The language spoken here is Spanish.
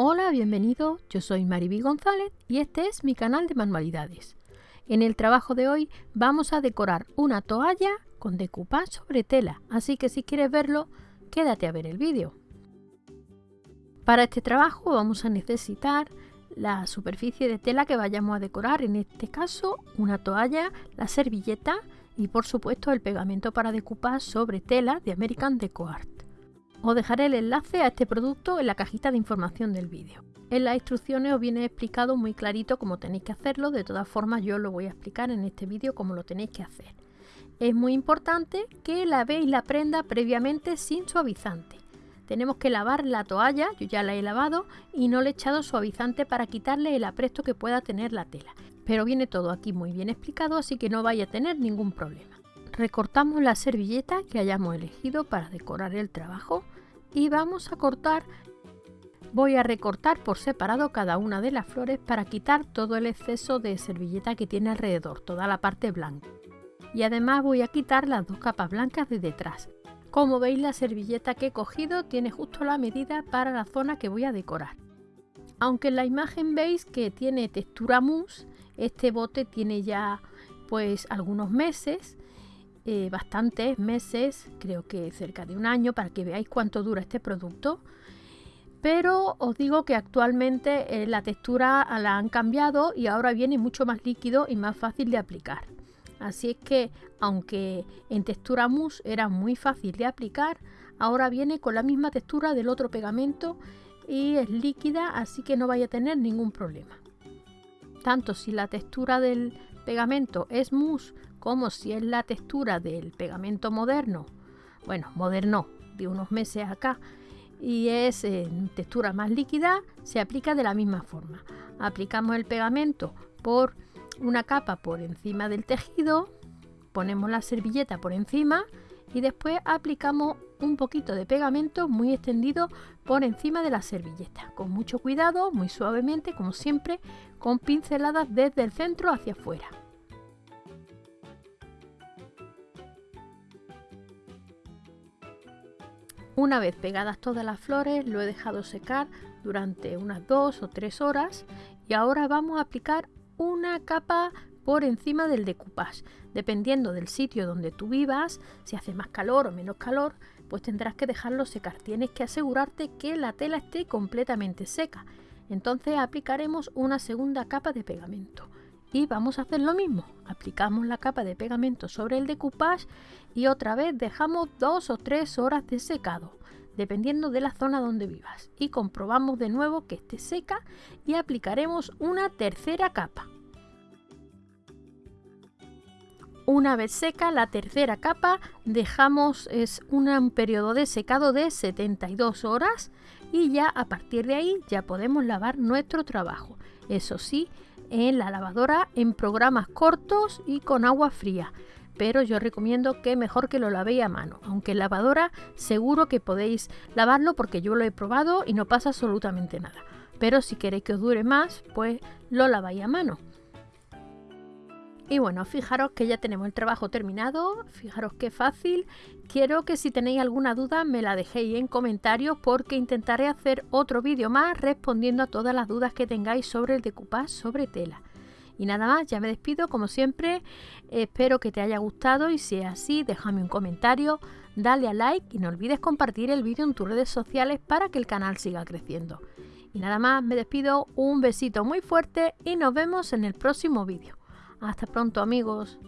Hola, bienvenido, yo soy Mariby González y este es mi canal de manualidades. En el trabajo de hoy vamos a decorar una toalla con decoupage sobre tela, así que si quieres verlo, quédate a ver el vídeo. Para este trabajo vamos a necesitar la superficie de tela que vayamos a decorar, en este caso una toalla, la servilleta y por supuesto el pegamento para decoupage sobre tela de American Deco Art. Os dejaré el enlace a este producto en la cajita de información del vídeo. En las instrucciones os viene explicado muy clarito cómo tenéis que hacerlo, de todas formas yo lo voy a explicar en este vídeo cómo lo tenéis que hacer. Es muy importante que lavéis la prenda previamente sin suavizante. Tenemos que lavar la toalla, yo ya la he lavado y no le he echado suavizante para quitarle el apresto que pueda tener la tela. Pero viene todo aquí muy bien explicado, así que no vaya a tener ningún problema. Recortamos la servilleta que hayamos elegido para decorar el trabajo y vamos a cortar voy a recortar por separado cada una de las flores para quitar todo el exceso de servilleta que tiene alrededor, toda la parte blanca. Y además voy a quitar las dos capas blancas de detrás. Como veis la servilleta que he cogido tiene justo la medida para la zona que voy a decorar. Aunque en la imagen veis que tiene textura mousse, este bote tiene ya pues algunos meses eh, bastantes meses, creo que cerca de un año, para que veáis cuánto dura este producto. Pero os digo que actualmente eh, la textura la han cambiado y ahora viene mucho más líquido y más fácil de aplicar. Así es que, aunque en textura mousse era muy fácil de aplicar, ahora viene con la misma textura del otro pegamento y es líquida, así que no vaya a tener ningún problema. Tanto si la textura del pegamento es mousse como si es la textura del pegamento moderno, bueno, moderno de unos meses acá, y es en textura más líquida, se aplica de la misma forma. Aplicamos el pegamento por una capa por encima del tejido, ponemos la servilleta por encima y después aplicamos un poquito de pegamento muy extendido por encima de la servilleta, con mucho cuidado, muy suavemente, como siempre, con pinceladas desde el centro hacia afuera. Una vez pegadas todas las flores, lo he dejado secar durante unas dos o tres horas y ahora vamos a aplicar una capa por encima del decoupage. Dependiendo del sitio donde tú vivas, si hace más calor o menos calor, pues tendrás que dejarlo secar. Tienes que asegurarte que la tela esté completamente seca. Entonces aplicaremos una segunda capa de pegamento y vamos a hacer lo mismo. Aplicamos la capa de pegamento sobre el decoupage y otra vez dejamos dos o tres horas de secado dependiendo de la zona donde vivas. Y comprobamos de nuevo que esté seca y aplicaremos una tercera capa. Una vez seca la tercera capa dejamos es un periodo de secado de 72 horas y ya a partir de ahí ya podemos lavar nuestro trabajo. Eso sí en la lavadora en programas cortos y con agua fría. Pero yo recomiendo que mejor que lo lavéis a mano. Aunque en lavadora seguro que podéis lavarlo porque yo lo he probado y no pasa absolutamente nada. Pero si queréis que os dure más, pues lo laváis a mano. Y bueno, fijaros que ya tenemos el trabajo terminado, fijaros qué fácil. Quiero que si tenéis alguna duda me la dejéis en comentarios porque intentaré hacer otro vídeo más respondiendo a todas las dudas que tengáis sobre el decoupage sobre tela. Y nada más, ya me despido como siempre, espero que te haya gustado y si es así déjame un comentario, dale a like y no olvides compartir el vídeo en tus redes sociales para que el canal siga creciendo. Y nada más, me despido, un besito muy fuerte y nos vemos en el próximo vídeo. Hasta pronto amigos.